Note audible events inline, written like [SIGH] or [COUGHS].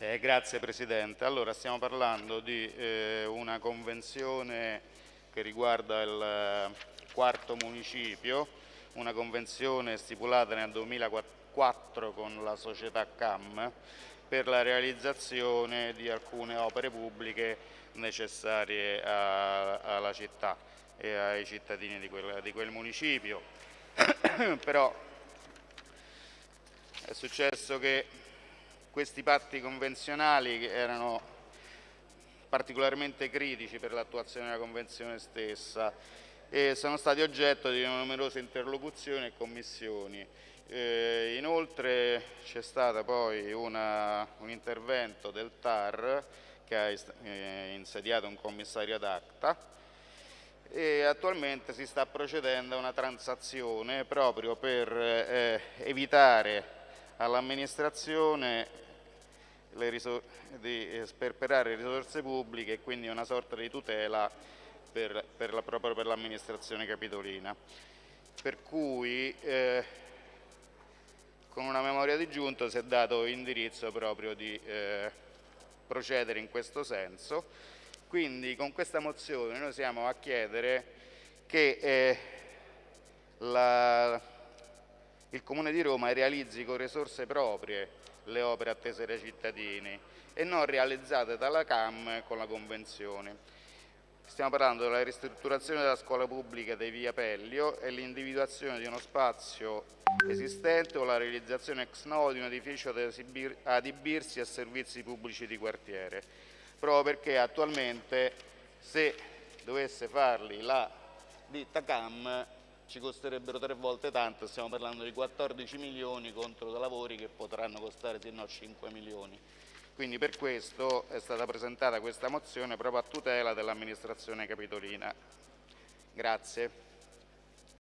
Eh, grazie Presidente. Allora, stiamo parlando di eh, una convenzione che riguarda il eh, quarto municipio, una convenzione stipulata nel 2004 con la società CAM per la realizzazione di alcune opere pubbliche necessarie a, alla città e ai cittadini di quel, di quel municipio. [COUGHS] Però è successo che questi patti convenzionali erano particolarmente critici per l'attuazione della Convenzione stessa e sono stati oggetto di numerose interlocuzioni e commissioni. Eh, inoltre c'è stato poi una, un intervento del TAR che ha eh, insediato un commissario ad acta e attualmente si sta procedendo a una transazione proprio per eh, evitare all'amministrazione di sperperare risorse pubbliche e quindi una sorta di tutela per, per la, proprio per l'amministrazione capitolina. Per cui eh, con una memoria di giunta si è dato indirizzo proprio di eh, procedere in questo senso. Quindi con questa mozione noi siamo a chiedere che eh, la, il Comune di Roma realizzi con risorse proprie le opere attese dai cittadini e non realizzate dalla CAM con la Convenzione. Stiamo parlando della ristrutturazione della scuola pubblica dei Via Pellio e l'individuazione di uno spazio esistente o la realizzazione ex novo di un edificio adibirsi a servizi pubblici di quartiere, proprio perché attualmente se dovesse farli la ditta CAM ci costerebbero tre volte tanto, stiamo parlando di 14 milioni contro lavori che potranno costare se no 5 milioni. Quindi per questo è stata presentata questa mozione proprio a tutela dell'amministrazione capitolina. Grazie.